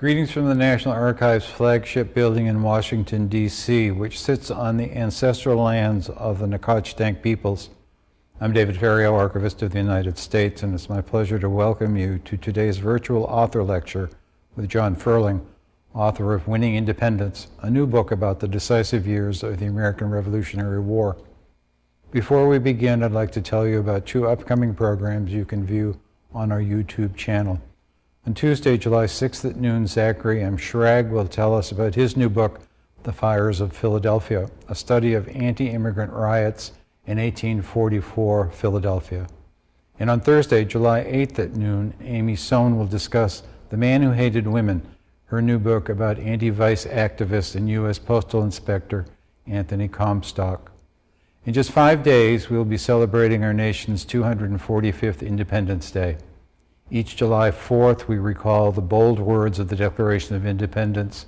Greetings from the National Archives flagship building in Washington, D.C., which sits on the ancestral lands of the Nacotchtank peoples. I'm David Ferriero, Archivist of the United States, and it's my pleasure to welcome you to today's virtual author lecture with John Ferling, author of Winning Independence, a new book about the decisive years of the American Revolutionary War. Before we begin, I'd like to tell you about two upcoming programs you can view on our YouTube channel. On Tuesday, July 6th at noon, Zachary M. Schrag will tell us about his new book, The Fires of Philadelphia, a study of anti-immigrant riots in 1844 Philadelphia. And on Thursday, July 8th at noon, Amy Sohn will discuss The Man Who Hated Women, her new book about anti-vice activist and U.S. Postal Inspector Anthony Comstock. In just five days, we'll be celebrating our nation's 245th Independence Day. Each July 4th, we recall the bold words of the Declaration of Independence,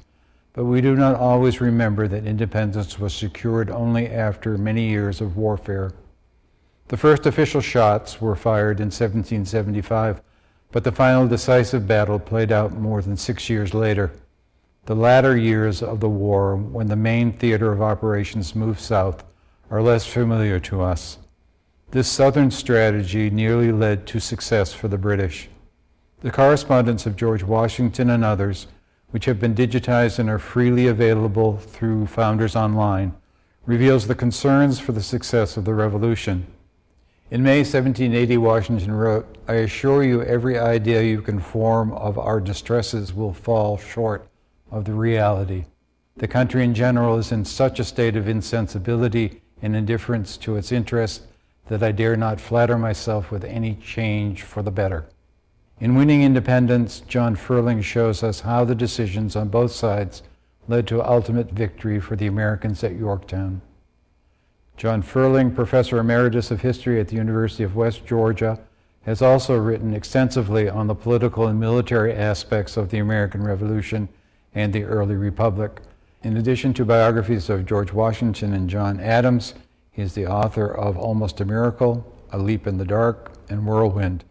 but we do not always remember that independence was secured only after many years of warfare. The first official shots were fired in 1775, but the final decisive battle played out more than six years later. The latter years of the war, when the main theater of operations moved south, are less familiar to us. This southern strategy nearly led to success for the British. The correspondence of George Washington and others, which have been digitized and are freely available through Founders Online, reveals the concerns for the success of the revolution. In May 1780, Washington wrote, I assure you every idea you can form of our distresses will fall short of the reality. The country in general is in such a state of insensibility and indifference to its interests that I dare not flatter myself with any change for the better. In Winning Independence, John Ferling shows us how the decisions on both sides led to ultimate victory for the Americans at Yorktown. John Ferling, Professor Emeritus of History at the University of West Georgia, has also written extensively on the political and military aspects of the American Revolution and the early Republic. In addition to biographies of George Washington and John Adams, he is the author of Almost a Miracle, A Leap in the Dark, and Whirlwind,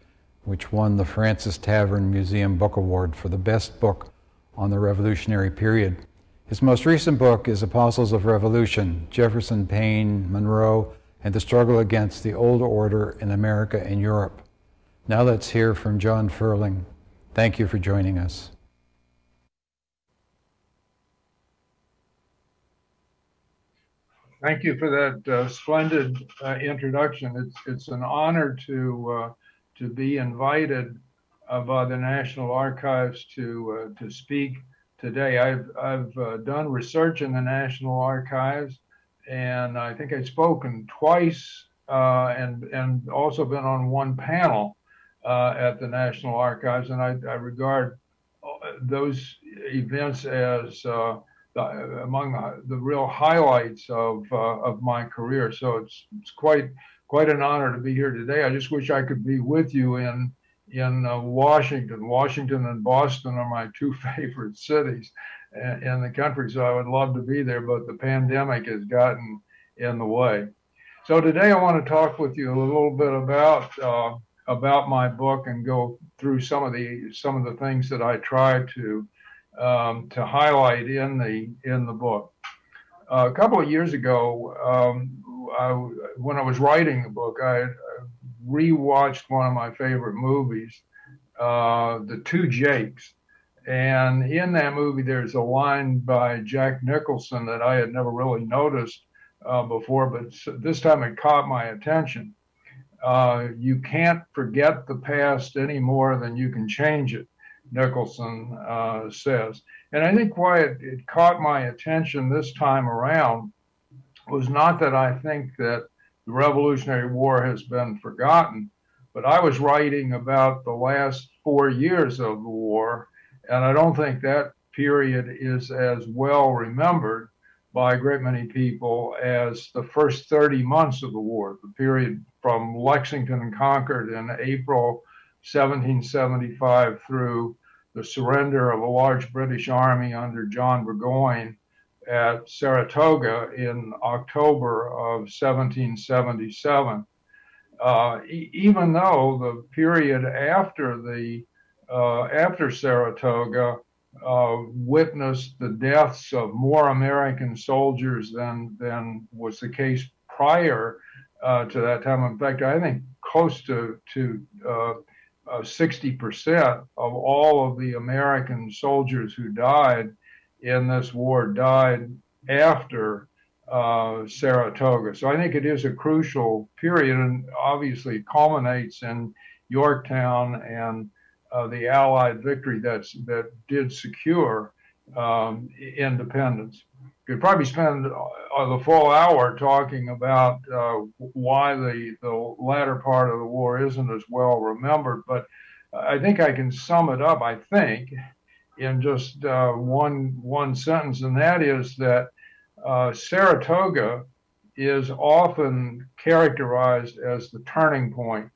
which won the Fraunces Tavern Museum Book Award for the best book on the Revolutionary period. His most recent book is Apostles of Revolution, Jefferson, Paine, Monroe, and the struggle against the old order in America and Europe. Now let's hear from John Ferling. Thank you for joining us. Thank you for that uh, splendid uh, introduction. It's, it's an honor to uh, to be invited by the National Archives to uh, to speak today. I've I've uh, done research in the National Archives, and I think I've spoken twice, uh, and and also been on one panel uh, at the National Archives, and I, I regard those events as uh, the, among the, the, real highlights of uh, of my career. So it's it's quite quite an honor to be here today. I just wish I could be with you in in uh, Washington. Washington and Boston are my two favorite cities in the country, so I would love to be there, but the pandemic has gotten in the way. So today I want to talk with you a little bit about uh, about my book and go through some of the some of the things that I try to um, to highlight in the in the book. Uh, a couple of years ago, um, I, when I was writing the book, I, rewatched one of my favorite movies, uh, The Two Jakes. And in that movie, there's a line by Jack Nicholson that I had never really noticed uh, before, but this time it caught my attention. Uh, you can't forget the past any more than you can change it, Nicholson uh, says. And I think why it, it caught my attention this time around was not that I think that the Revolutionary War has been forgotten, but I was writing about the last four years of the war, and I don't think that period is as well remembered by a great many people as the first 30 months of the war, the period from Lexington and Concord in April 1775 through the surrender of a large British army under John Burgoyne at Saratoga in October of 1777. Uh, e even though the period after the uh, after Saratoga uh, witnessed the deaths of more American soldiers than than was the case prior uh, to that time. In fact, I think close to to uh, 60% uh, of all of the American soldiers who died in this war died after uh, Saratoga. So I think it is a crucial period and obviously culminates in Yorktown and uh, the Allied victory that's, that did secure um, independence. Could probably spend uh, the full hour talking about uh, why the, the latter part of the war isn't as well remembered, but I think I can sum it up, I think, in just uh, one, one sentence, and that is that uh, Saratoga is often characterized as the turning point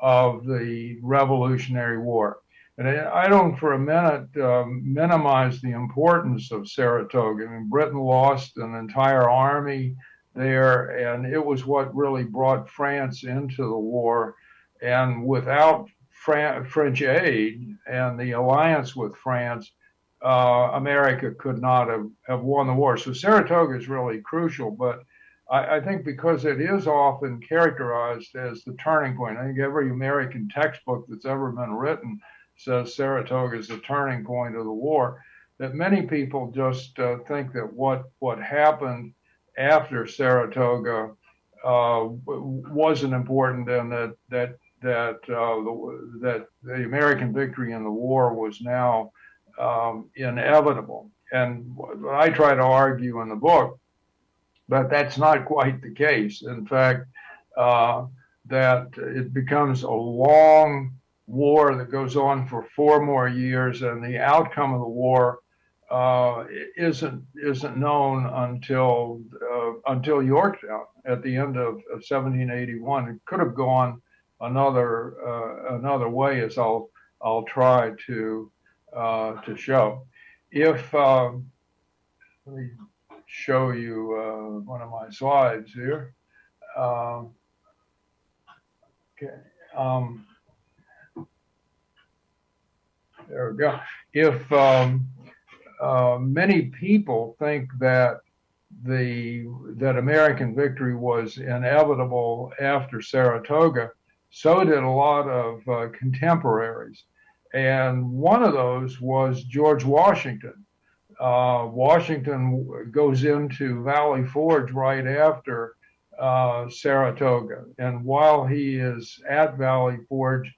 of the Revolutionary War. And I don't for a minute um, minimize the importance of Saratoga. I mean, Britain lost an entire army there, and it was what really brought France into the war. And without Fran- French aid and the alliance with France, uh, America could not have, have won the war. So Saratoga is really crucial, but I, I, think because it is often characterized as the turning point, I think every American textbook that's ever been written says Saratoga is the turning point of the war. That many people just uh, think that what what happened after Saratoga uh, wasn't important, and that that that uh, the, that the American victory in the war was now um, inevitable. And I try to argue in the book but that's not quite the case. In fact, uh, that it becomes a long war that goes on for four more years, and the outcome of the war uh, isn't isn't known until uh, until Yorktown at the end of, of 1781. It could have gone another uh, another way, as I'll I'll try to uh, to show. If um, let me show you uh, one of my slides here. Um, okay. Um, there we go. If um, uh, many people think that the that American victory was inevitable after Saratoga, so did a lot of uh, contemporaries, and one of those was George Washington. Uh, Washington goes into Valley Forge right after uh, Saratoga, and while he is at Valley Forge,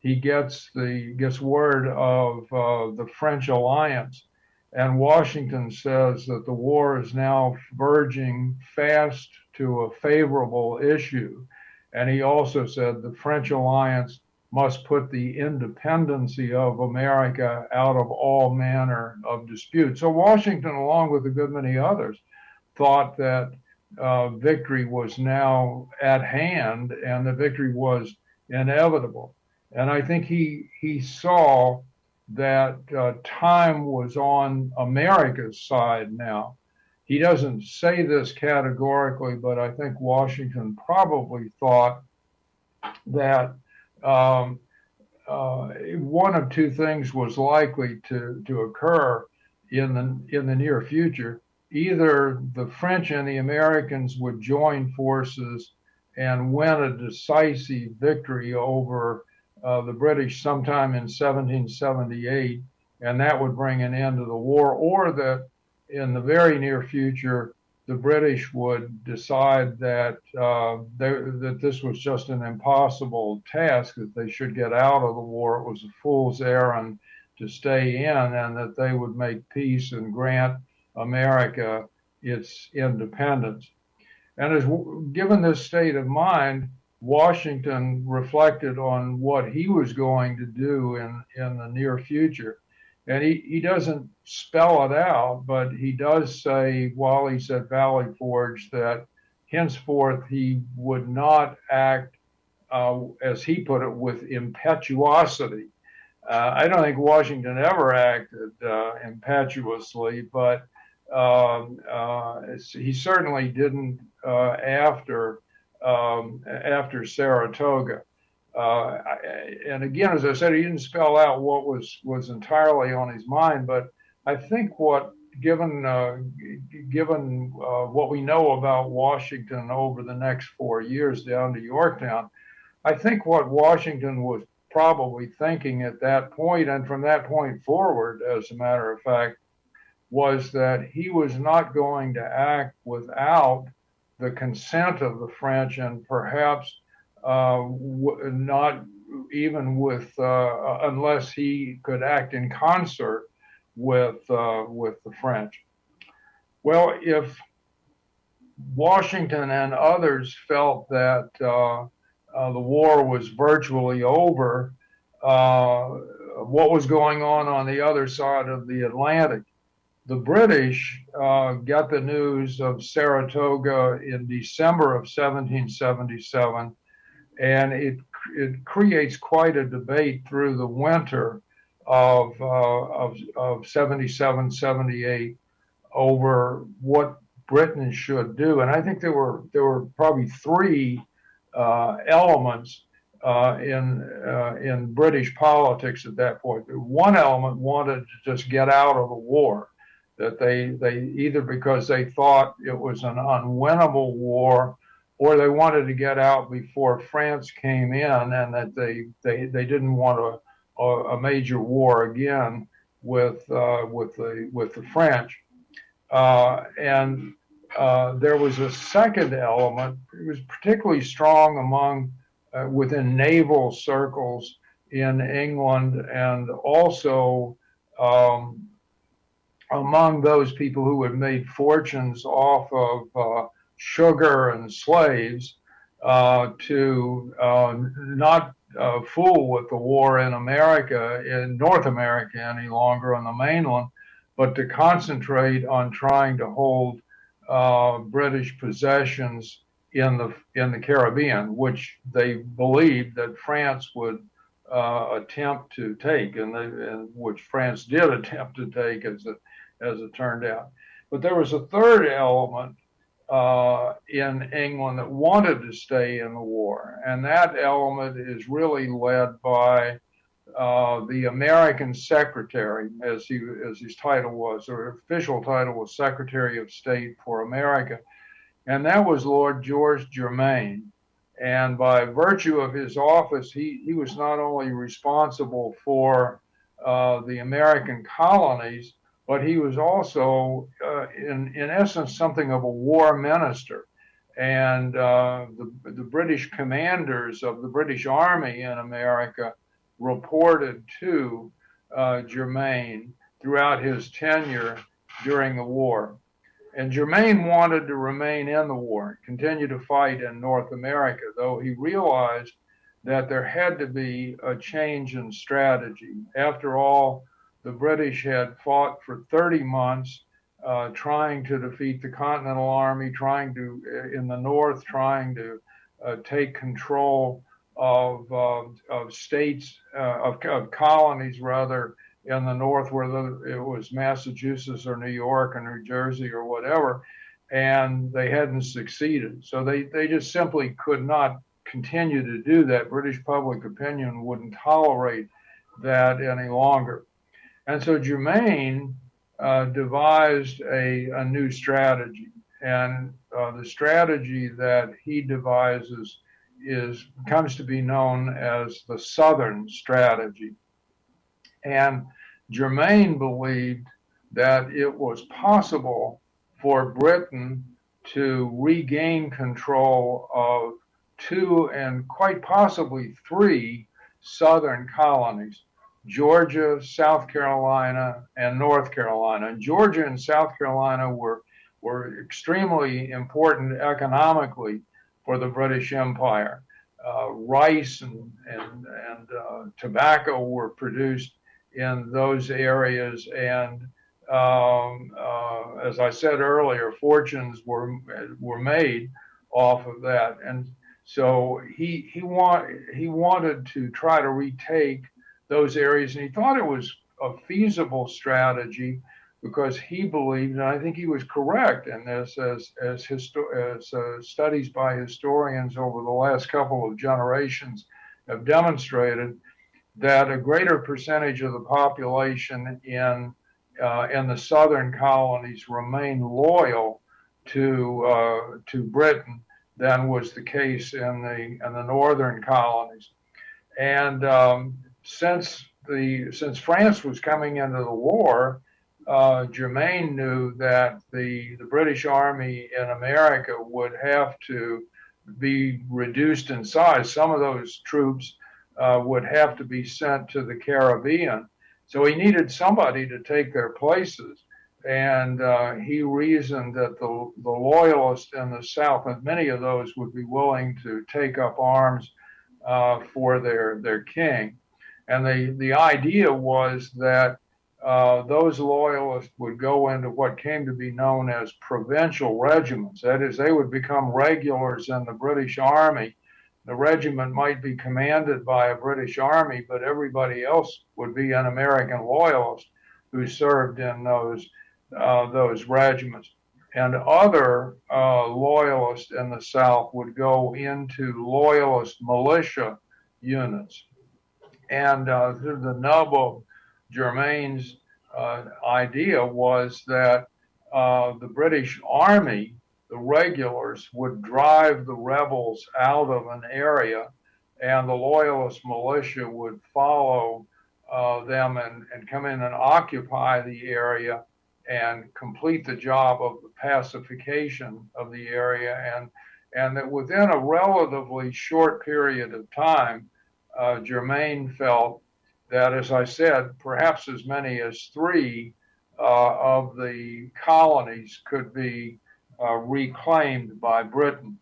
he gets the gets word of uh, the French alliance, and Washington says that the war is now verging fast to a favorable issue, and he also said the French alliance must put the independency of America out of all manner of dispute. So Washington, along with a good many others, thought that uh, victory was now at hand and the victory was inevitable. And I think he he saw that uh, time was on America's side now. He doesn't say this categorically, but I think Washington probably thought that um, uh, one of two things was likely to, to occur in the in the near future. Either the French and the Americans would join forces and win a decisive victory over uh, the British sometime in 1778, and that would bring an end to the war, or that in the very near future the British would decide that uh, they, that this was just an impossible task, that they should get out of the war. It was a fool's errand to stay in, and that they would make peace and grant America its independence. And as given this state of mind, Washington reflected on what he was going to do in, in the near future. And he, he doesn't spell it out, but he does say while he's at Valley Forge that henceforth he would not act, uh, as he put it, with impetuosity. Uh, I don't think Washington ever acted uh, impetuously, but um, uh, he certainly didn't uh, after um, after Saratoga. Uh, and again, as I said, he didn't spell out what was was entirely on his mind, but I think what, given uh, given uh, what we know about Washington over the next four years down to Yorktown, I think what Washington was probably thinking at that point, and from that point forward, as a matter of fact, was that he was not going to act without the consent of the French and perhaps uh, not even with uh, unless he could act in concert with uh, with the French. Well, if Washington and others felt that uh, uh, the war was virtually over, uh, what was going on on the other side of the Atlantic? The British uh, got the news of Saratoga in December of 1777, and it it creates quite a debate through the winter of uh, of, of 77, 78 over what Britain should do. And I think there were there were probably three uh, elements uh, in uh, in British politics at that point. One element wanted to just get out of the war, that they they either because they thought it was an unwinnable war, or they wanted to get out before France came in, and that they they they didn't want a a, major war again with uh, with the with the French, uh, and uh, there was a second element. It was particularly strong among uh, within naval circles in England and also um, among those people who had made fortunes off of uh, sugar and slaves uh, to uh, not fool with the war in America, in North America any longer on the mainland, but to concentrate on trying to hold uh, British possessions in the in the Caribbean, which they believed that France would uh, attempt to take, and, they, and, which France did attempt to take, as it as it turned out. But there was a third element uh, in England that wanted to stay in the war, and that element is really led by uh, the American Secretary, as he as his title was, or official title was Secretary of State for America, and that was Lord George Germain. And by virtue of his office, he, he was not only responsible for uh, the American colonies, but he was also, uh, in, in essence, something of a war minister. And uh, the, the British commanders of the British Army in America reported to uh, Germain throughout his tenure during the war. And Germain wanted to remain in the war, continue to fight in North America, though he realized that there had to be a change in strategy. After all, the British had fought for 30 months uh, trying to defeat the Continental Army, trying to, uh, in the North, trying to uh, take control of, uh, of states, uh, of, of, colonies rather, in the North, whether it was Massachusetts or New York or New Jersey or whatever, and they hadn't succeeded. So they, they just simply could not continue to do that. British public opinion wouldn't tolerate that any longer. And so Germain uh, devised a, a new strategy. And uh, the strategy that he devises is comes to be known as the Southern strategy. And Germain believed that it was possible for Britain to regain control of two and quite possibly three southern colonies Georgia, South Carolina, and North Carolina. And Georgia and South Carolina were, were extremely important economically for the British Empire. Uh, rice and, and, and uh, tobacco were produced in those areas. And um, uh, as I said earlier, fortunes were, were made off of that. And so he, he, want, he wanted to try to retake those areas, and he thought it was a feasible strategy because he believed, and I think he was correct, and as as as, histo- as uh, studies by historians over the last couple of generations have demonstrated, that a greater percentage of the population in uh, in the southern colonies remained loyal to uh, to Britain than was the case in the in the northern colonies. And um, since the since France was coming into the war, uh, Germain knew that the the British Army in America would have to be reduced in size. Some of those troops uh, would have to be sent to the Caribbean. So he needed somebody to take their places. And uh, he reasoned that the, the loyalists in the South, and many of those would be willing to take up arms uh, for their, their king. And the, the idea was that uh, those loyalists would go into what came to be known as provincial regiments. That is, they would become regulars in the British Army. The regiment might be commanded by a British Army, but everybody else would be an American loyalist who served in those uh, those regiments. And other uh, loyalists in the South would go into loyalist militia units. And uh, the nub of Germain's uh, idea was that uh, the British Army, the regulars, would drive the rebels out of an area, and the Loyalist militia would follow uh, them and, and come in and occupy the area and complete the job of the pacification of the area. And, and that within a relatively short period of time, uh, Germain felt that, as I said, perhaps as many as three uh, of the colonies could be uh, reclaimed by Britain.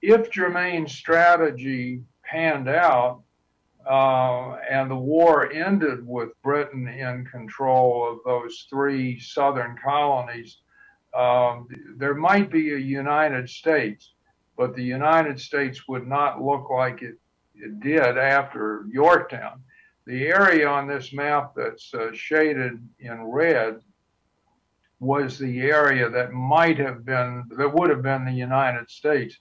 If Germain's strategy panned out uh, and the war ended with Britain in control of those three southern colonies, um, there might be a United States, but the United States would not look like it, it did after Yorktown the area on this map that's uh, shaded in red was the area that might have been, that would have been the United States.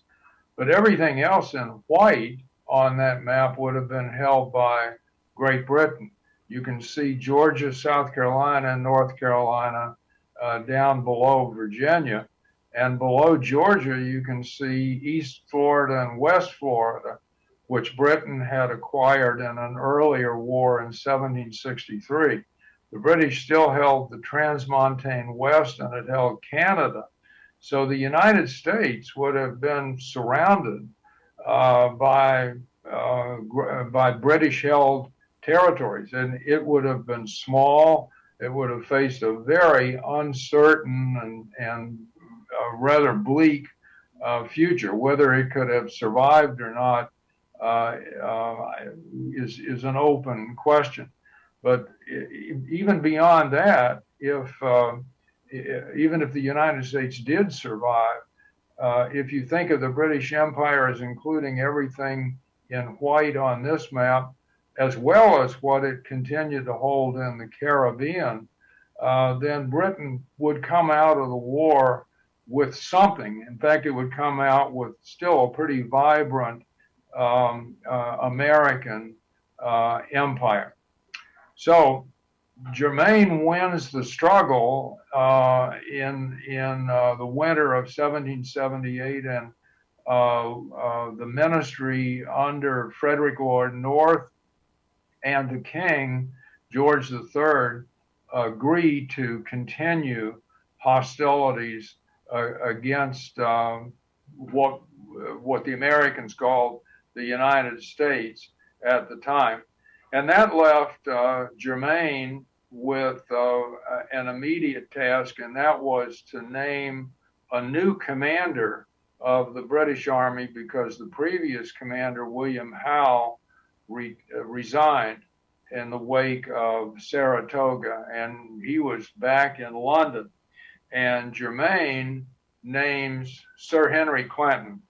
But everything else in white on that map would have been held by Great Britain. You can see Georgia, South Carolina, and North Carolina uh, down below Virginia. And below Georgia, you can see East Florida and West Florida which Britain had acquired in an earlier war in 1763. The British still held the Transmontane West and it held Canada. So the United States would have been surrounded uh, by uh, by British held territories, and it would have been small. It would have faced a very uncertain and and uh, rather bleak uh, future. Whether it could have survived or not is is an open question. But even beyond that, if uh, even if the United States did survive, uh, if you think of the British Empire as including everything in white on this map, as well as what it continued to hold in the Caribbean, uh, then Britain would come out of the war with something. In fact, it would come out with still a pretty vibrant um, uh, American uh, empire. So Germain wins the struggle uh, in in uh, the winter of 1778, and uh, uh, the ministry under Frederick Lord North and the king George III agree to continue hostilities against what what the Americans called the United States at the time. And that left uh, Germain with uh, an immediate task, and that was to name a new commander of the British Army because the previous commander, William Howe, re- resigned in the wake of Saratoga, and he was back in London. And Germain names Sir Henry Clinton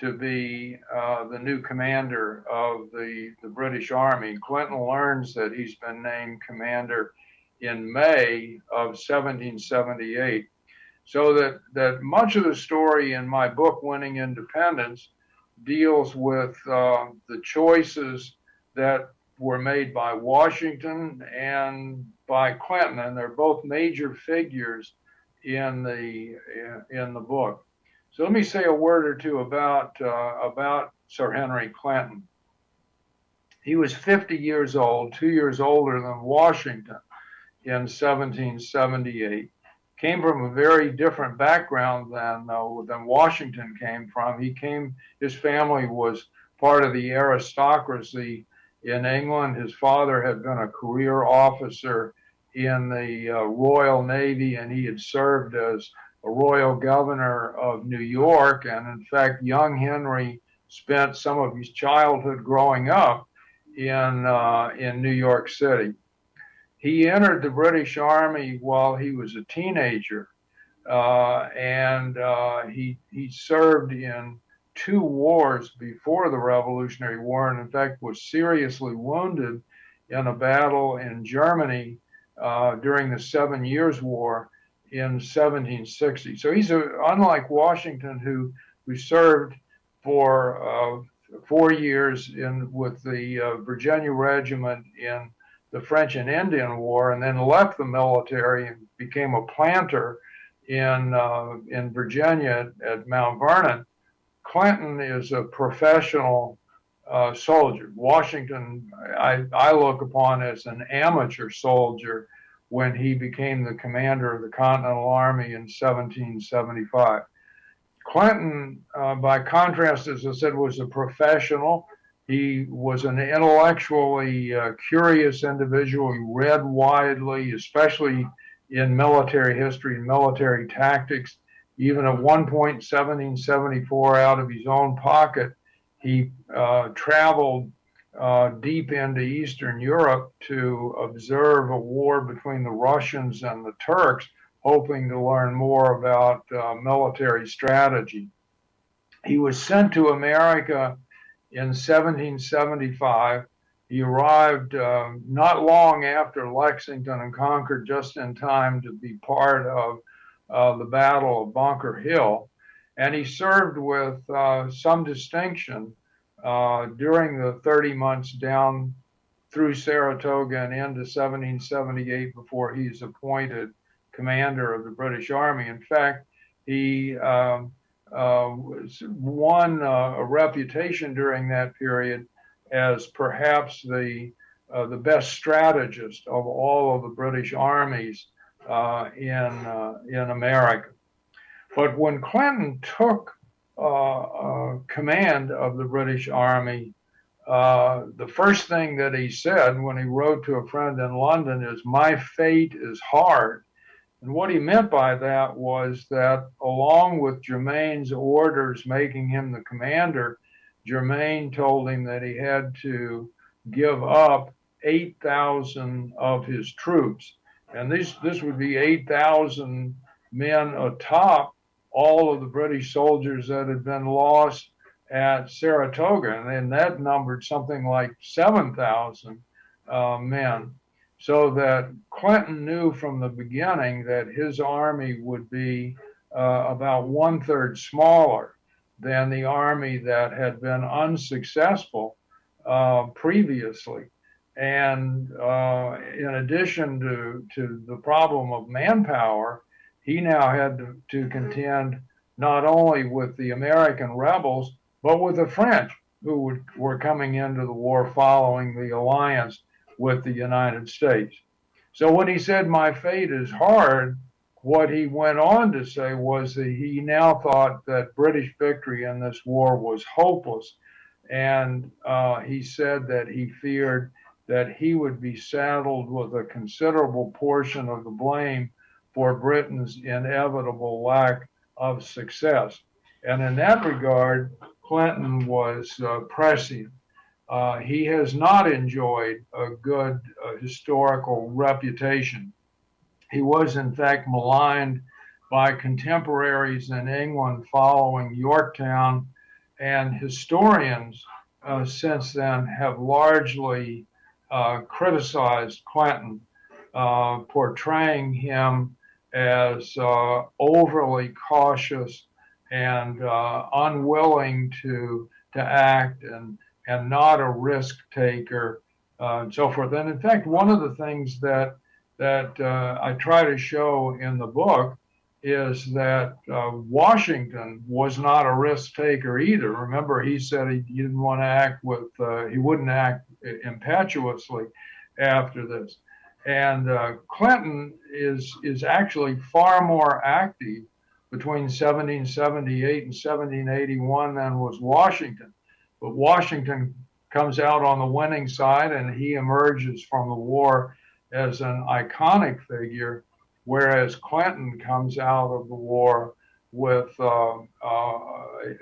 to be uh, the new commander of the, the British Army. Clinton learns that he's been named commander in May of 1778. So that, that much of the story in my book, Winning Independence, deals with uh, the choices that were made by Washington and by Clinton, and they're both major figures in the in the book. So let me say a word or two about uh, about Sir Henry Clinton. He was 50 years old, two years older than Washington in 1778. Came from a very different background than uh, than Washington came from. He came, his family was part of the aristocracy in England. His father had been a career officer in the uh, Royal Navy, and he had served as royal governor of New York. And in fact, young Henry spent some of his childhood growing up in uh, in New York City. He entered the British Army while he was a teenager, uh, and uh, he he served in two wars before the Revolutionary War, and in fact was seriously wounded in a battle in Germany uh, during the Seven Years' War in 1760. So he's a, unlike Washington, who who served for uh, four years in with the uh, Virginia Regiment in the French and Indian War, and then left the military and became a planter in uh, in Virginia at Mount Vernon. Clinton is a professional uh, soldier. Washington, I, I look upon as an amateur soldier when he became the commander of the Continental Army in 1775. Clinton, uh, by contrast, as I said, was a professional. He was an intellectually uh, curious individual. He read widely, especially in military history and military tactics. Even at one point, 1774, out of his own pocket, he uh, traveled uh, deep into Eastern Europe to observe a war between the Russians and the Turks hoping to learn more about uh, military strategy. He was sent to America in 1775. He arrived uh, not long after Lexington and Concord, just in time to be part of uh, the Battle of Bunker Hill. And he served with uh, some distinction uh, during the 30 months down through Saratoga and into 1778 before he's appointed commander of the British Army. In fact, he um, uh, won uh, a reputation during that period as perhaps the uh, the best strategist of all of the British armies uh, in uh, in America. But when Clinton took Uh, uh, command of the British Army, uh, the first thing that he said when he wrote to a friend in London is, "My fate is hard." And what he meant by that was that along with Germain's orders making him the commander, Germain told him that he had to give up 8,000 of his troops. And this, this would be 8,000 men atop all of the British soldiers that had been lost at Saratoga. And that numbered something like 7,000 uh, men so that Clinton knew from the beginning that his army would be uh, about one third smaller than the army that had been unsuccessful uh, previously. And uh, in addition to, to the problem of manpower, he now had to, to contend not only with the American rebels, but with the French who would, were coming into the war following the alliance with the United States. So when he said, My fate is hard, what he went on to say was that he now thought that British victory in this war was hopeless. And uh, he said that he feared that he would be saddled with a considerable portion of the blame for Britain's inevitable lack of success. And in that regard, Clinton was uh, prescient. Uh, he has not enjoyed a good uh, historical reputation. He was, in fact, maligned by contemporaries in England following Yorktown, and historians uh, since then have largely uh, criticized Clinton, uh, portraying him as uh, overly cautious and unwilling to to act and and not a risk taker uh, and so forth. And in fact, one of the things that that uh, I try to show in the book is that uh, Washington was not a risk taker either. Remember, he said he, he didn't want to act with, uh, he wouldn't act impetuously after this. And uh, Clinton is is actually far more active between 1778 and 1781 than was Washington. But Washington comes out on the winning side, and he emerges from the war as an iconic figure whereas Clinton comes out of the war with uh, uh,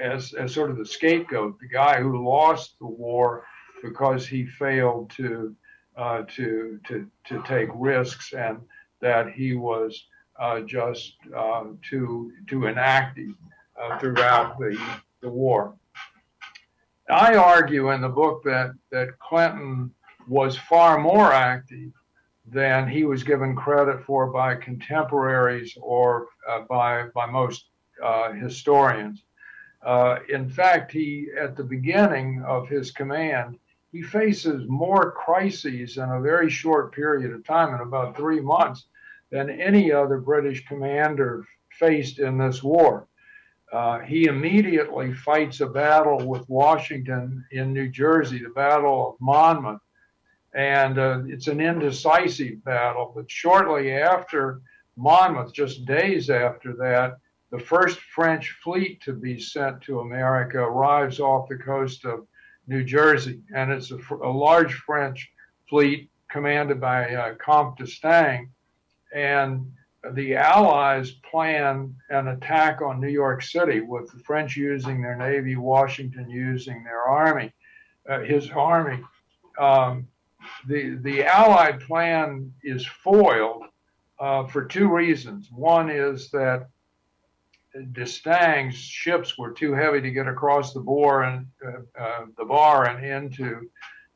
as, as sort of the scapegoat, the guy who lost the war because he failed to uh, to to to take risks and that he was uh, just uh, too too inactive throughout the the war. I argue in the book that that Clinton was far more active than he was given credit for by contemporaries or uh, by by most uh, historians. Uh, in fact, he at the beginning of his command, he faces more crises in a very short period of time, in about three months, than any other British commander faced in this war. Uh, he immediately fights a battle with Washington in New Jersey, the Battle of Monmouth, and uh, it's an indecisive battle. But shortly after Monmouth, just days after that, the first French fleet to be sent to America arrives off the coast of New Jersey, and it's a, a large French fleet commanded by uh, Comte d'Estaing, and the Allies plan an attack on New York City with the French using their navy, Washington using their army, uh, his army. Um, the the Allied plan is foiled uh, for two reasons. One is that d'Estaing's ships were too heavy to get across the bar and uh, uh, the bar and into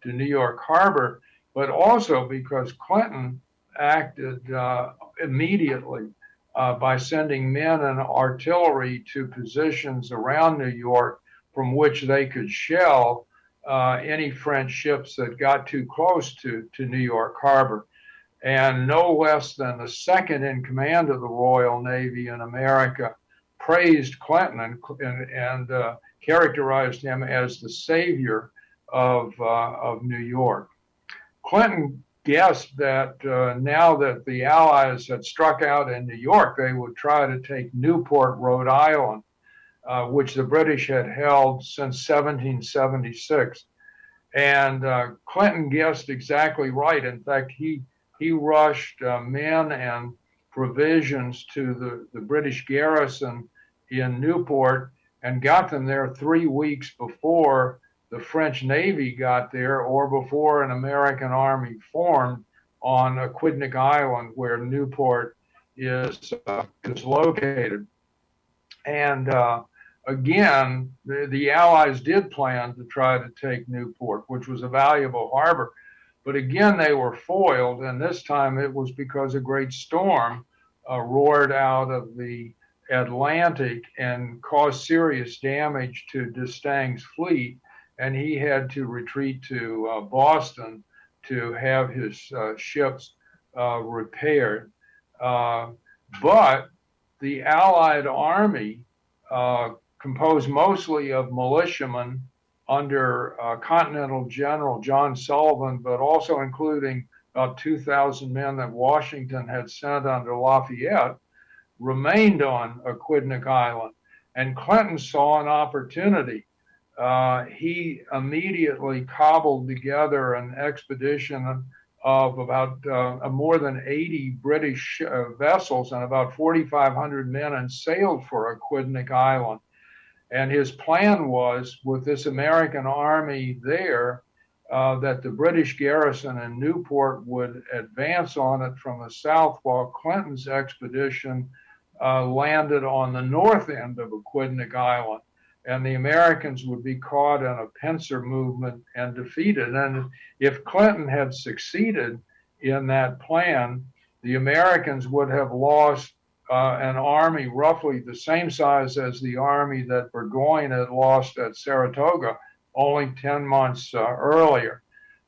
to New York Harbor, but also because Clinton acted uh, immediately uh, by sending men and artillery to positions around New York from which they could shell uh, any French ships that got too close to, to New York Harbor. And no less than the second in command of the Royal Navy in America praised Clinton and, and, and uh, characterized him as the savior of, uh, of New York. Clinton guessed that uh, now that the Allies had struck out in New York, they would try to take Newport, Rhode Island, uh, which the British had held since 1776. And uh, Clinton guessed exactly right. In fact, he he rushed uh, men and provisions to the, the British garrison in Newport and got them there three weeks before the French Navy got there or before an American army formed on Aquidneck Island, where Newport is uh, is located. And uh, again, the, the Allies did plan to try to take Newport, which was a valuable harbor. But again, they were foiled, and this time it was because a great storm uh, roared out of the Atlantic and caused serious damage to d'Estaing's fleet, and he had to retreat to uh, Boston to have his uh, ships uh, repaired. Uh, but the Allied army uh, composed mostly of militiamen under uh, Continental General John Sullivan, but also including about 2,000 men that Washington had sent under Lafayette, remained on Aquidneck Island. And Clinton saw an opportunity. Uh, he immediately cobbled together an expedition of about uh, more than 80 British uh, vessels and about 4,500 men and sailed for Aquidneck Island. And his plan was with this American army there uh, that the British garrison in Newport would advance on it from the south while Clinton's expedition uh, landed on the north end of Aquidneck Island. And the Americans would be caught in a pincer movement and defeated. And if Clinton had succeeded in that plan, the Americans would have lost uh, an army roughly the same size as the army that Burgoyne had lost at Saratoga only 10 months uh, earlier.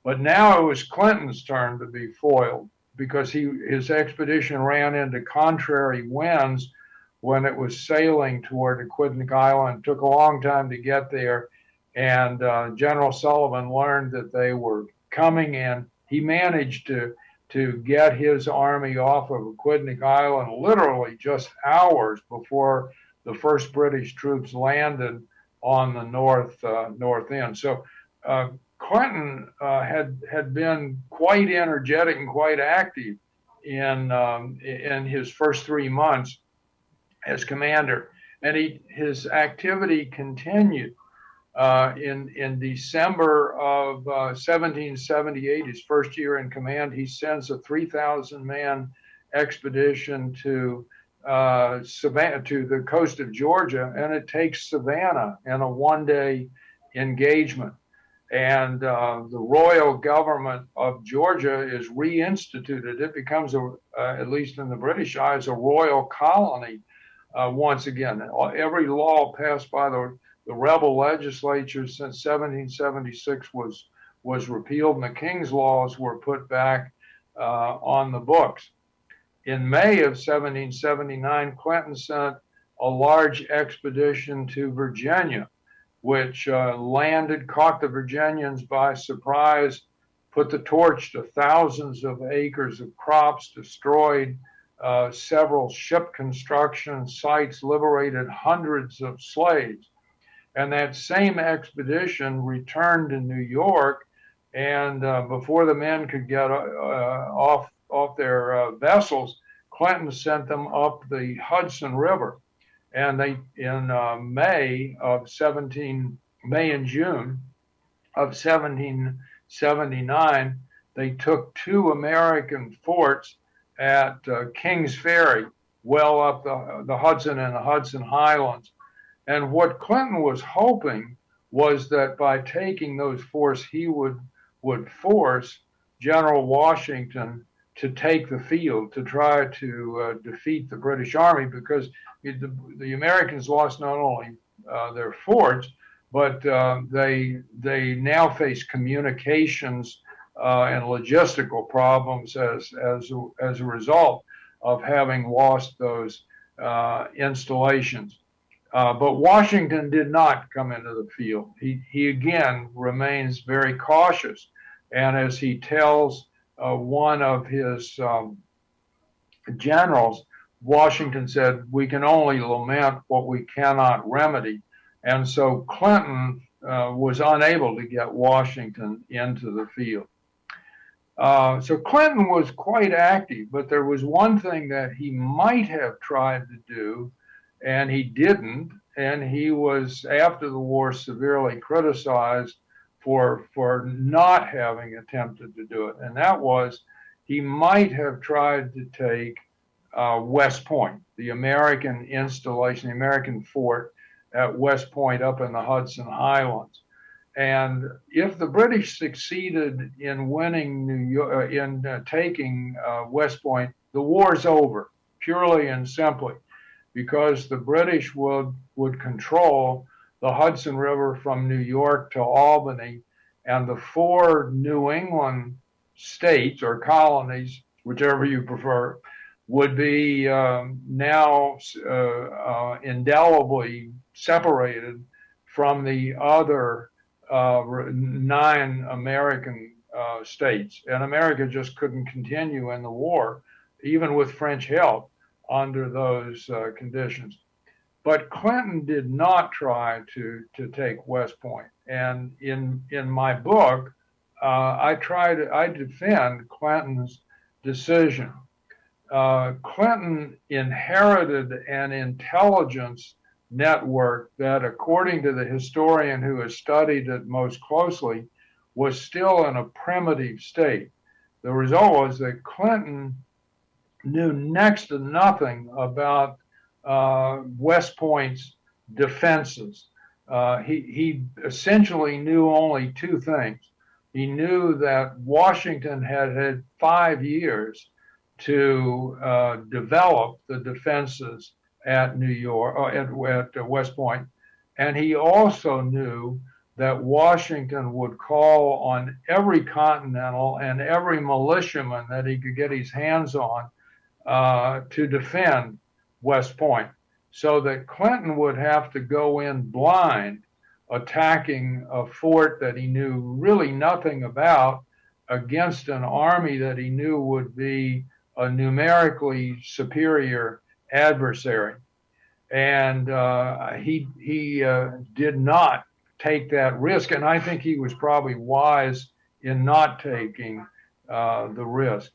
But now it was Clinton's turn to be foiled because he his expedition ran into contrary winds when it was sailing toward Aquidneck Island. It took a long time to get there, and uh, General Sullivan learned that they were coming in. He managed to to get his army off of Aquidneck Island literally just hours before the first British troops landed on the north uh, north end. So uh, Clinton uh, had had been quite energetic and quite active in um, in his first three months as commander, and he his activity continued. Uh, in in December of 1778, uh, his first year in command, he sends a 3,000 man expedition to uh, Savannah to the coast of Georgia, and it takes Savannah in a one-day engagement. And uh, the royal government of Georgia is reinstituted. It becomes, a, uh, at least in the British eyes, a royal colony once again. Every law passed by the, the rebel legislature since 1776 was was repealed, and the king's laws were put back uh, on the books in May of 1779, Clinton sent a large expedition to Virginia, which uh, landed, caught the Virginians by surprise, put the torch to thousands of acres of crops, destroyed uh, several ship construction sites, liberated hundreds of slaves. And that same expedition returned to New York. And uh, before the men could get uh, off off their uh, vessels, Clinton sent them up the Hudson River. And they, in uh, May of 17, May and June of 1779, they took two American forts at uh, Kings Ferry, well up the, the Hudson and the Hudson Highlands. And what Clinton was hoping was that by taking those forts, he would would force General Washington to take the field to try to uh, defeat the British Army because the, the, Americans lost not only uh, their forts, but uh, they they now face communications uh, and logistical problems as as as a result of having lost those uh, installations. Uh, but Washington did not come into the field. He he again remains very cautious, and as he tells uh, one of his um, generals, Washington said, We can only lament what we cannot remedy. And so Clinton uh, was unable to get Washington into the field. Uh, so Clinton was quite active, but there was one thing that he might have tried to do, and he didn't. And he was, after the war, severely criticized for for not having attempted to do it, and that was he might have tried to take uh, West Point, the American installation, the American fort at West Point up in the Hudson Highlands. And if the British succeeded in winning New York, uh, in uh, taking uh, West Point, the war's over, purely and simply, because the British would would control the Hudson River from New York to Albany, and the four New England states or colonies, whichever you prefer, would be um, now uh, uh, indelibly separated from the other uh, nine American uh, states. And America just couldn't continue in the war, even with French help, under those uh, conditions. But Clinton did not try to, to take West Point. And in, in my book, uh, I try to, I defend Clinton's decision. Uh, Clinton inherited an intelligence network that, according to the historian who has studied it most closely, was still in a primitive state. The result was that Clinton knew next to nothing about uh, West Point's defenses. Uh, he, he essentially knew only two things. He knew that Washington had had five years to uh, develop the defenses at New York, or uh, at, at West Point, and he also knew that Washington would call on every continental and every militiaman that he could get his hands on uh, to defend West Point, so that Clinton would have to go in blind, attacking a fort that he knew really nothing about against an army that he knew would be a numerically superior adversary. And uh, he he uh, did not take that risk. And I think he was probably wise in not taking uh, the risk.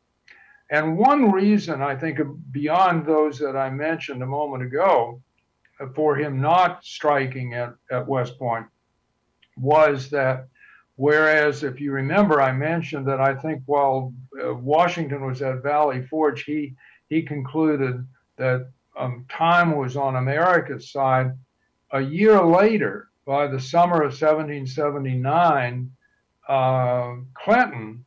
And one reason I think beyond those that I mentioned a moment ago for him not striking at, at West Point was that whereas if you remember I mentioned that I think while uh, Washington was at Valley Forge he he concluded that um, time was on America's side. A year later by the summer of 1779, uh, Clinton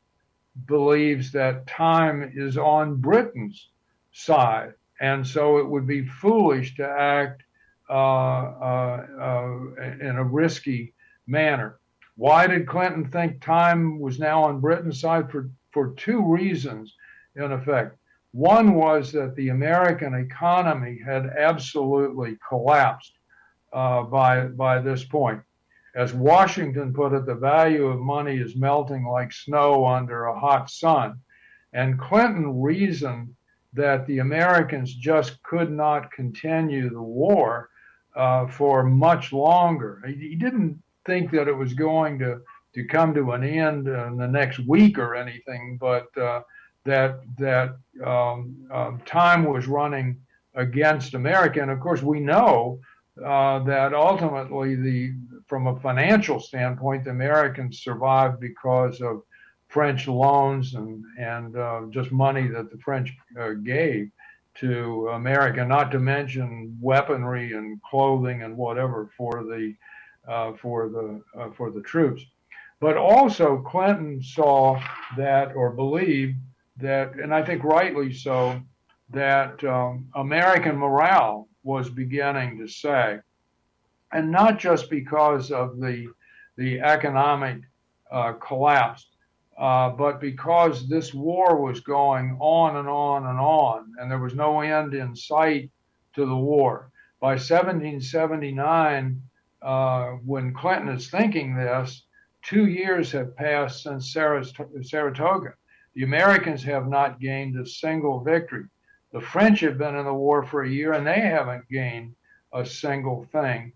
believes that time is on Britain's side. And so it would be foolish to act uh, uh, uh, in a risky manner. Why did Clinton think time was now on Britain's side? For, for two reasons, in effect. One was that the American economy had absolutely collapsed uh, by by this point. As Washington put it, the value of money is melting like snow under a hot sun. And Clinton reasoned that the Americans just could not continue the war uh, for much longer. He, he, didn't think that it was going to, to come to an end in the next week or anything, but uh, that that um, um, time was running against America. And of course, we know uh, that ultimately the from a financial standpoint, the Americans survived because of French loans and and uh, just money that the French uh, gave to America, not to mention weaponry and clothing and whatever for the uh, for the uh, for the troops. But also Clinton saw that or believed that, and I think rightly so, that um, American morale was beginning to sag, and not just because of the the economic uh, collapse, uh, but because this war was going on and on and on, and there was no end in sight to the war. By 1779, uh, when Clinton is thinking this, two years have passed since Saratoga. The Americans have not gained a single victory. The French have been in the war for a year and they haven't gained a single thing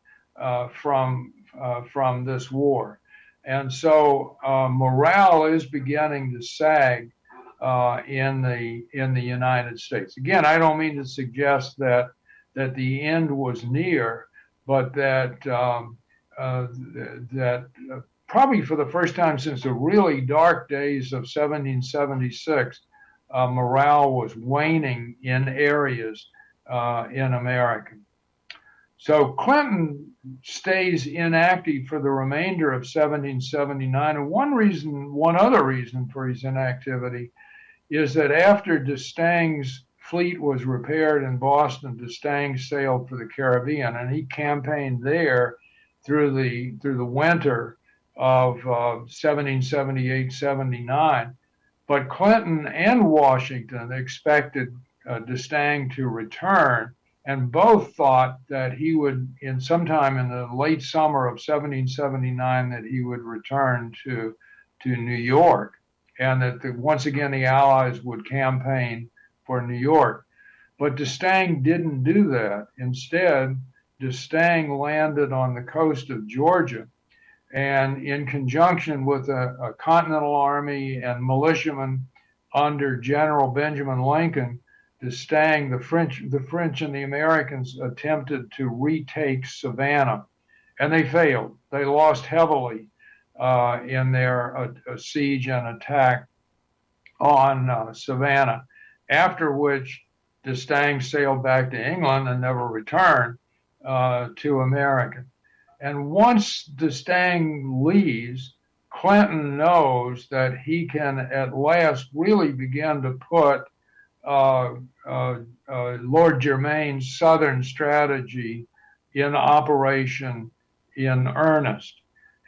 from uh, from this war. And so uh, morale is beginning to sag uh, in the in the United States. Again, I don't mean to suggest that that the end was near, but that um, uh, that uh, probably for the first time since the really dark days of 1776 uh, morale was waning in areas uh, in America. So Clinton stays inactive for the remainder of 1779. And one reason, one other reason for his inactivity is that after D'Estaing's fleet was repaired in Boston, D'Estaing sailed for the Caribbean and he campaigned there through the through the winter of uh, 1778 79 but Clinton and Washington expected uh, D'Estaing to return, and both thought that he would, in sometime in the late summer of 1779, that he would return to to New York, and that the, once again the Allies would campaign for New York. But D'Estaing didn't do that. Instead, D'Estaing landed on the coast of Georgia and in conjunction with a, a Continental Army and militiamen under General Benjamin Lincoln, D'Estaing, the French, the French and the Americans attempted to retake Savannah, and they failed. They lost heavily uh, in their uh, siege and attack on uh, Savannah. After which, D'Estaing sailed back to England and never returned uh, to America. And once D'Estaing leaves, Clinton knows that he can at last really begin to put uh, uh, uh, Lord Germain's Southern strategy in operation in earnest.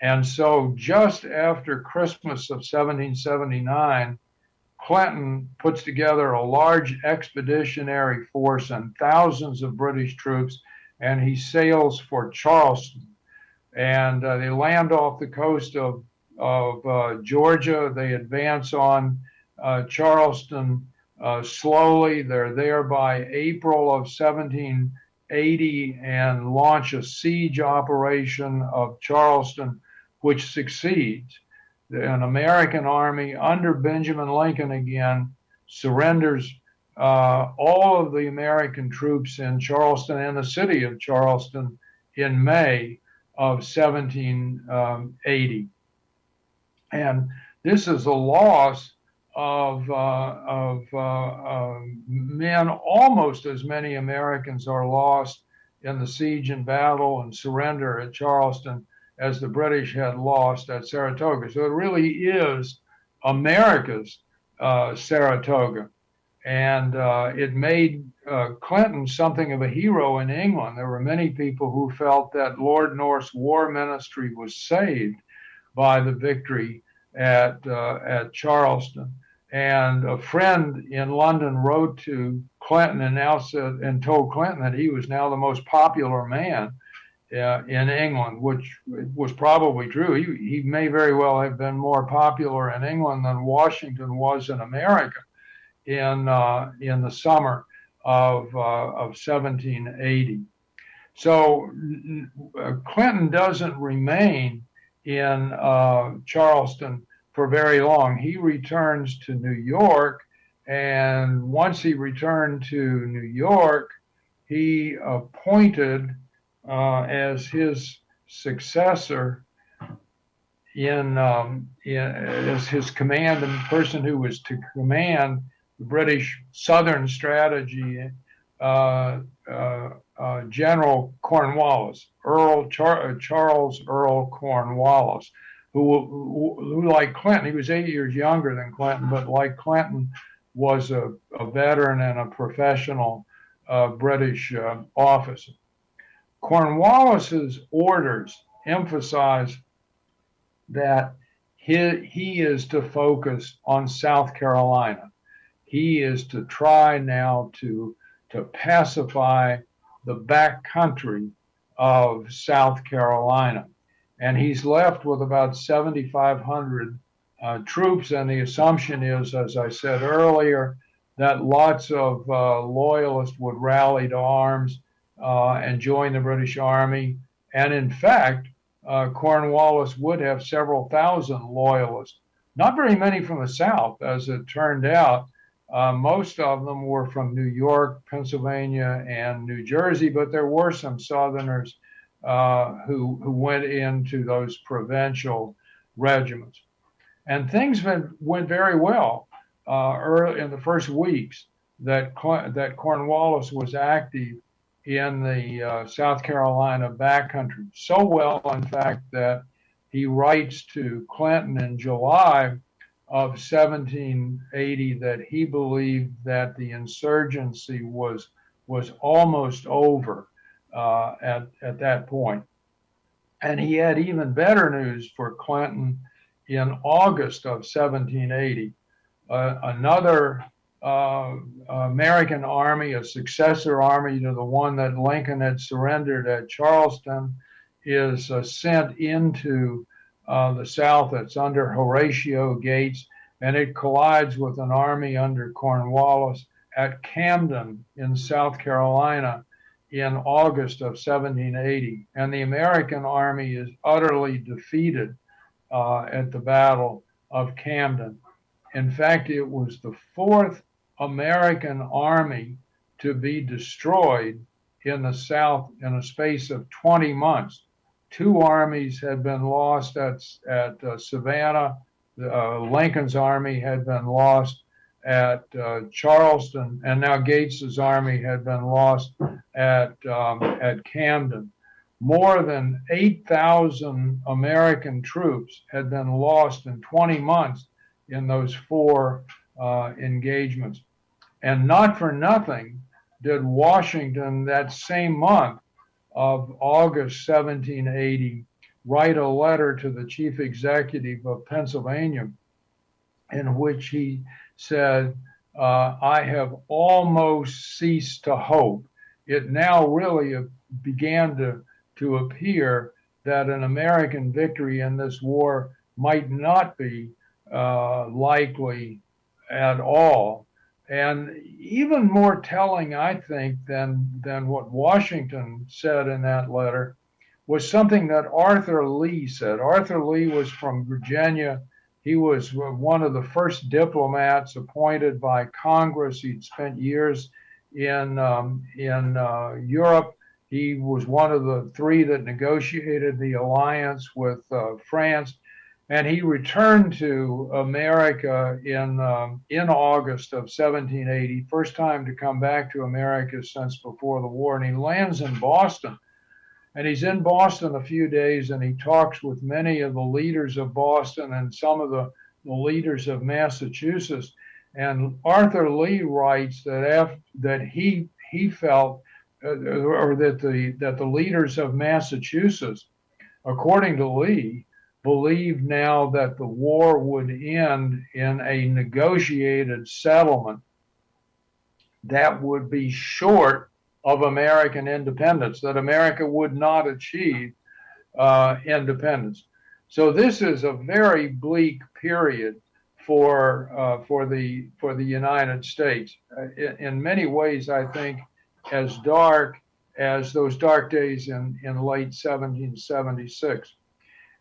And so just after Christmas of 1779, Clinton puts together a large expeditionary force and thousands of British troops, and he sails for Charleston. And uh, they land off the coast of, of uh, Georgia. They advance on uh, Charleston uh, slowly. They're there by April of 1780 and launch a siege operation of Charleston, which succeeds an American army under Benjamin Lincoln again surrenders uh, all of the American troops in Charleston and the city of Charleston in May of 1780. And this is a loss of, uh, of uh, uh, men, almost as many Americans are lost in the siege and battle and surrender at Charleston as the British had lost at Saratoga. So it really is America's uh, Saratoga. And uh, it made Clinton something of a hero in England. There were many people who felt that Lord North's war ministry was saved by the victory at, uh, at Charleston. And a friend in London wrote to Clinton and now said and told Clinton that he was now the most popular man uh, in England, which was probably true. He, he may very well have been more popular in England than Washington was in America in uh, in the summer of uh, of 1780. So uh, Clinton doesn't remain in uh, Charleston for very long. He returns to New York, and once he returned to New York, he appointed uh, as his successor in, um, in, as his command and person who was to command the British Southern strategy, uh, uh, uh General Cornwallis, Earl Char- uh, Charles Earl Cornwallis, who, who, like Clinton, he was eight years younger than Clinton, but like Clinton, was a, a veteran and a professional uh, British officer. Cornwallis's orders emphasize that he, he is to focus on South Carolina. He is to try now to, to pacify the back country of South Carolina. And he's left with about 7,500 uh, troops. And the assumption is, as I said earlier, that lots of uh, loyalists would rally to arms uh, and join the British Army. And in fact, uh, Cornwallis would have several thousand loyalists. Not very many from the South, as it turned out. Uh, most of them were from New York, Pennsylvania, and New Jersey, but there were some Southerners uh, who, who went into those provincial regiments. And things went, went very well uh, early in the first weeks that, that Cornwallis was active in the uh, South Carolina backcountry. So well, in fact, that he writes to Clinton in July of 1780 that he believed that the insurgency was was almost over uh, at at that point. And he had even better news for Clinton in August of 1780. Uh, another uh, American army, a successor army to the one that Lincoln had surrendered at Charleston, is uh, sent into uh, the South It's under Horatio Gates, and it collides with an army under Cornwallis at Camden in South Carolina in August of 1780. And the American army is utterly defeated uh, at the Battle of Camden. In fact, it was the fourth American army to be destroyed in the South in a space of 20 months. Two armies had been lost at, at uh, Savannah. Uh, Lincoln's army had been lost at uh, Charleston, and now Gates's army had been lost at um, at Camden. More than 8,000 American troops had been lost in 20 months in those four uh, engagements. And not for nothing did Washington that same month of August 1780 write a letter to the chief executive of Pennsylvania in which he said, uh, I have almost ceased to hope. It now really began to, to appear that an American victory in this war might not be uh, likely at all. And even more telling, I think, than, than what Washington said in that letter was something that Arthur Lee said. Arthur Lee was from Virginia. He was one of the first diplomats appointed by Congress. He'd spent years in um, in uh, Europe. He was one of the three that negotiated the alliance with uh, France, and he returned to America in um, in August of 1780. First time to come back to America since before the war, and he lands in Boston. And he's in Boston a few days, and he talks with many of the leaders of Boston and some of the, the leaders of Massachusetts. And Arthur Lee writes that after, that he he felt uh, or that the that the leaders of Massachusetts, according to Lee, believed now that the war would end in a negotiated settlement that would be short of American independence, that America would not achieve uh, independence. So this is a very bleak period for uh, for the for the United States. Uh, in, in, many ways, I think as dark as those dark days in in late 1776.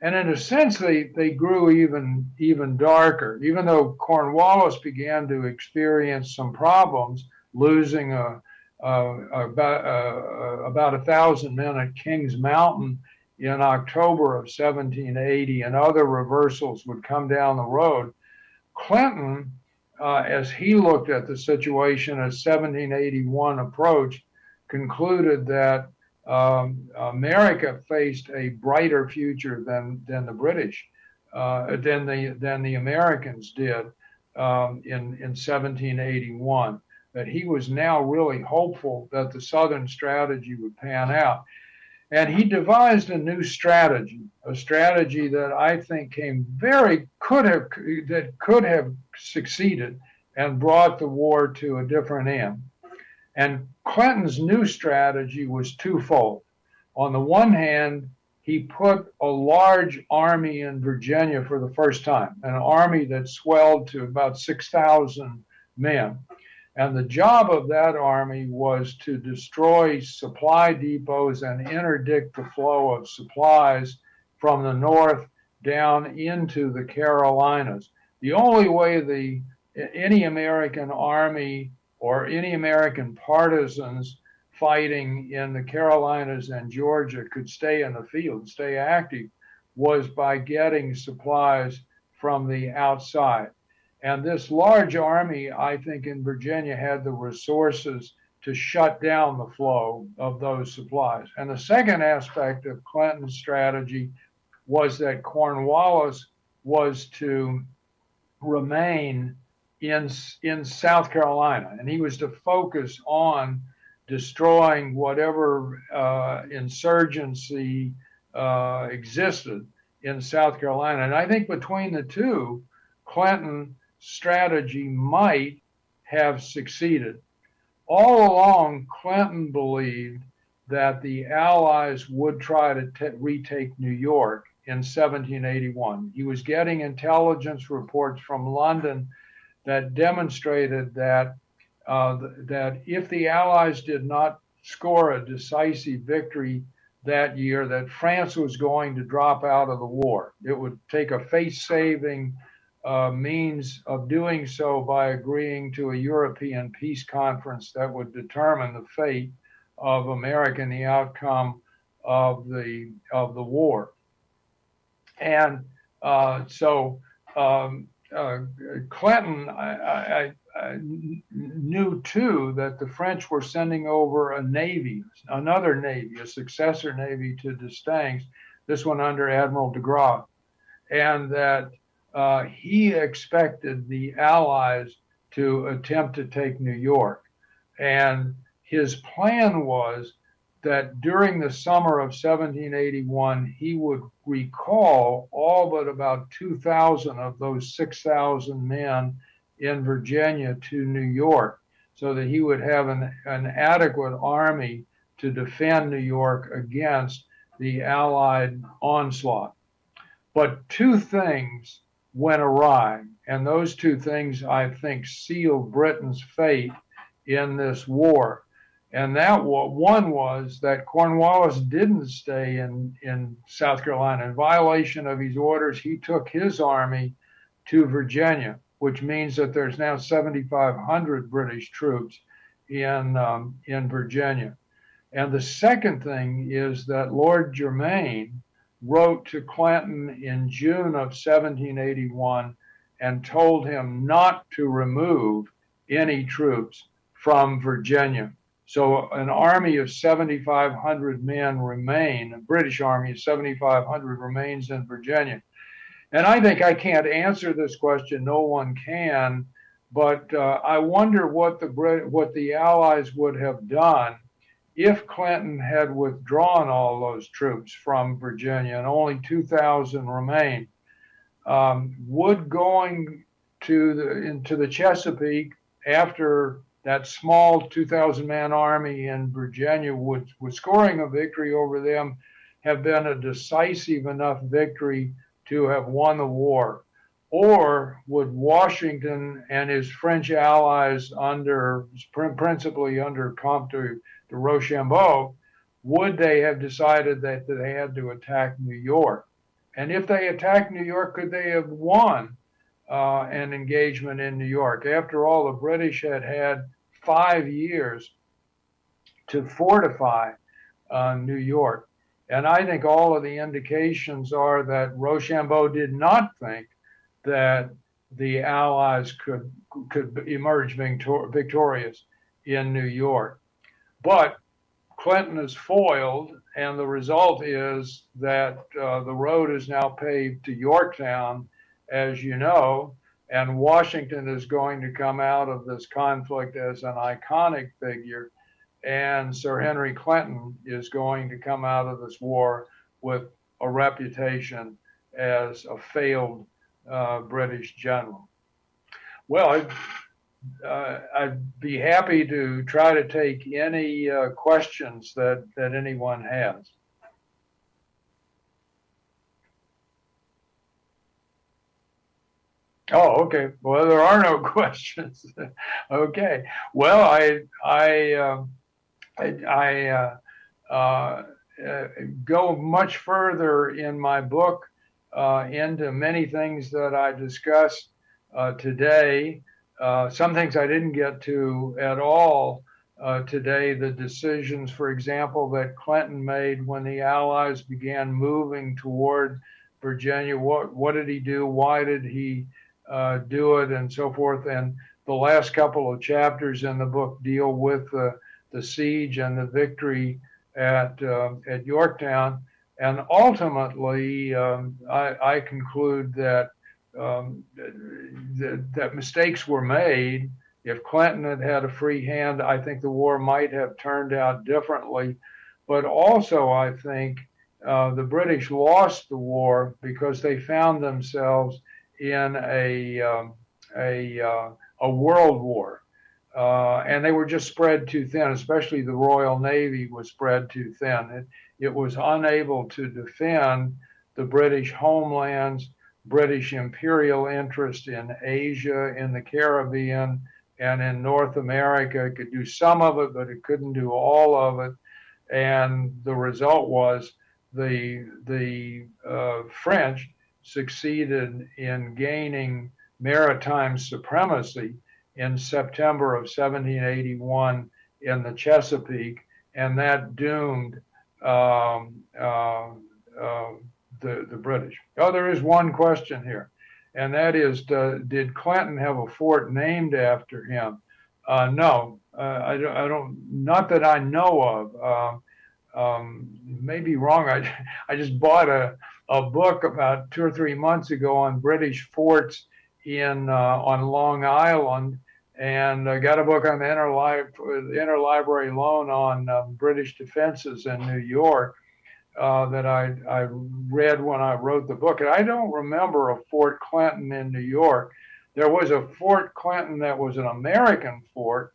And in a sense, they, they grew even even darker. Even though Cornwallis began to experience some problems, losing a, a about uh, about a thousand men at Kings Mountain in October of 1780, and other reversals would come down the road Clinton, uh, as he looked at the situation as 1781 approached, concluded that um, America faced a brighter future than than the British, uh, than the than the Americans did um, in in 1781. That he was now really hopeful that the Southern strategy would pan out. And he devised a new strategy, a strategy that I think came very could have that could have succeeded and brought the war to a different end. And Clinton's new strategy was twofold. On the one hand, he put a large army in Virginia for the first time, an army that swelled to about 6,000 men. And the job of that army was to destroy supply depots and interdict the flow of supplies from the north down into the Carolinas. The only way the any American army or any American partisans fighting in the Carolinas and Georgia could stay in the field, stay active, was by getting supplies from the outside. And this large army, I think, in Virginia had the resources to shut down the flow of those supplies. And the second aspect of Clinton's strategy was that Cornwallis was to remain in, in South Carolina, and he was to focus on destroying whatever uh, insurgency uh, existed in South Carolina. And I think between the two, Clinton strategy might have succeeded. All along, Clinton believed that the Allies would try to t- retake New York in 1781. He was getting intelligence reports from London that demonstrated that uh, that if the Allies did not score a decisive victory that year, that France was going to drop out of the war. It would take a face-saving uh, means of doing so by agreeing to a European peace conference that would determine the fate of America and the outcome of the of the war. And uh, so um, uh, Clinton, I, I, I, knew too that the French were sending over a navy, another navy, a successor navy to D'Estaing's, this one under Admiral de Grasse, and that uh, he expected the Allies to attempt to take New York. And his plan was that during the summer of 1781, he would recall all but about 2,000 of those 6,000 men in Virginia to New York so that he would have an, an adequate army to defend New York against the Allied onslaught. But two things went awry, and those two things I think sealed Britain's fate in this war. And that one was that Cornwallis didn't stay in, in South Carolina. In violation of his orders, he took his army to Virginia, which means that there's now 7,500 British troops in, um, in Virginia. And the second thing is that Lord Germain wrote to Clinton in June of 1781 and told him not to remove any troops from Virginia. So an army of 7,500 men remain, a British army of 7,500 remains in Virginia. And I think I can't answer this question. No one can. But uh, I wonder what the what the Allies would have done if Clinton had withdrawn all those troops from Virginia and only 2,000 remained. Um, would going to the into the Chesapeake after that small 2,000 man army in Virginia would, would scoring a victory over them have been a decisive enough victory to have won the war? Or would Washington and his French allies under, principally under Comte Rochambeau, would they have decided that they had to attack New York? And if they attacked New York, could they have won uh, an engagement in New York? After all, the British had had five years to fortify uh, New York. And I think all of the indications are that Rochambeau did not think that the Allies could could emerge victor- victorious in New York. But Clinton is foiled, and the result is that uh, the road is now paved to Yorktown, as you know, and Washington is going to come out of this conflict as an iconic figure. And Sir Henry Clinton is going to come out of this war with a reputation as a failed uh, British general. Well, I'd, uh, I'd, be happy to try to take any uh, questions that, that anyone has. Oh, okay. Well, there are no questions. okay. Well, I I uh, I, I uh, uh, go much further in my book uh, into many things that I discussed today. Uh, some things I didn't get to at all today. The decisions, for example, that Clinton made when the Allies began moving toward Virginia. What what did he do? Why did he uh, do it and so forth. And the last couple of chapters in the book deal with uh, the siege and the victory at uh, at Yorktown. And ultimately, um, I, I, conclude that, um, th- that mistakes were made. If Clinton had had a free hand, I think the war might have turned out differently. But also, I think uh, the British lost the war because they found themselves in a um, a uh, a world war, uh, and they were just spread too thin. Especially the Royal Navy was spread too thin. It, it was unable to defend the British homelands, British imperial interest in Asia, in the Caribbean, and in North America. It could do some of it, but it couldn't do all of it. And the result was the the uh, French succeeded in gaining maritime supremacy in September of 1781 in the Chesapeake, and that doomed um, uh, uh, the, the British. Oh, there is one question here, and that is uh, Did Clinton have a fort named after him? Uh, no, uh, I, don't, I, don't, not that I know of. Um, um, maybe wrong. I, I just bought a, a book about two or three months ago on British forts in uh, on Long Island, and I got a book on the interlib- interlibrary loan on um, British defenses in New York uh, that I, I read when I wrote the book. And I don't remember a Fort Clinton in New York. There was a Fort Clinton that was an American fort,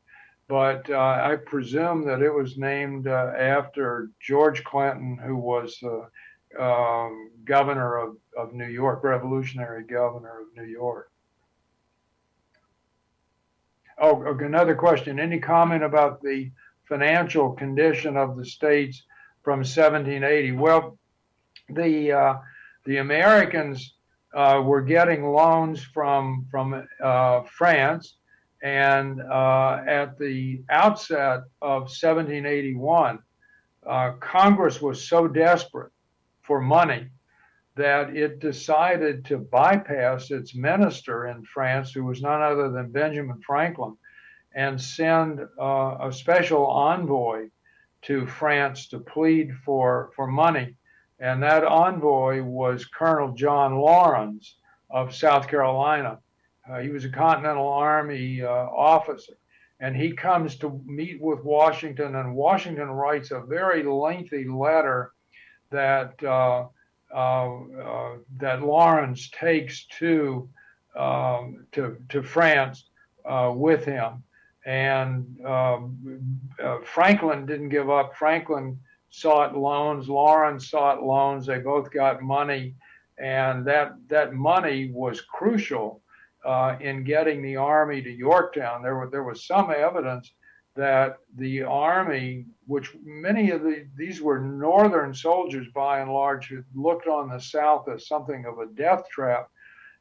but uh, I presume that it was named uh, after George Clinton, who was um, governor of, of New York, revolutionary governor of New York. Oh, another question. Any comment about the financial condition of the states from 1780? Well, the uh, the Americans uh, were getting loans from from uh, France, and uh, at the outset of 1781, uh, Congress was so desperate for money that it decided to bypass its minister in France, who was none other than Benjamin Franklin, and send uh, a special envoy to France to plead for, for money. And that envoy was Colonel John Laurens of South Carolina. Uh, he was a Continental Army uh, officer. And he comes to meet with Washington, and Washington writes a very lengthy letter that uh, uh, uh, that Laurens takes to um, to to France uh, with him, and um, uh, Franklin didn't give up. Franklin sought loans. Laurens sought loans. They both got money, and that that money was crucial uh, in getting the army to Yorktown. There were there was some evidence that the army, which many of the, these were northern soldiers by and large, who looked on the South as something of a death trap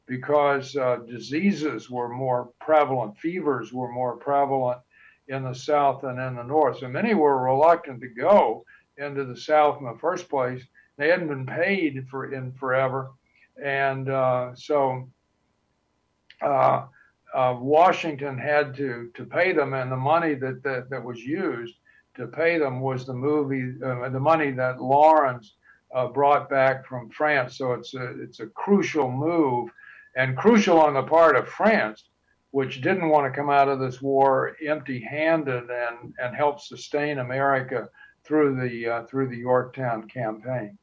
because uh, diseases were more prevalent, fevers were more prevalent in the South than in the North. So many were reluctant to go into the South in the first place. They hadn't been paid for in forever, and uh, so. Uh, uh, Washington had to to pay them, and the money that that, that was used to pay them was the movie, uh, the money that Laurens. uh, brought back from France. So it's a it's a crucial move, and crucial on the part of France, which didn't want to come out of this war empty-handed and and help sustain America through the uh, through the Yorktown campaign.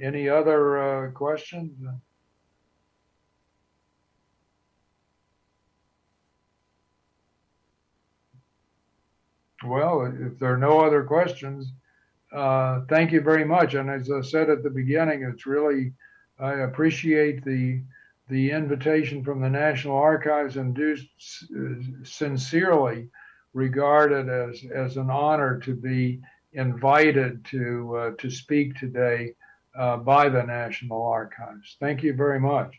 Any other uh, questions? Well, if there are no other questions, uh, thank you very much. And as I said at the beginning, it's really, I appreciate the the invitation from the National Archives and do sincerely regard it as, as an honor to be invited to, uh, to speak today uh, by the National Archives. Thank you very much.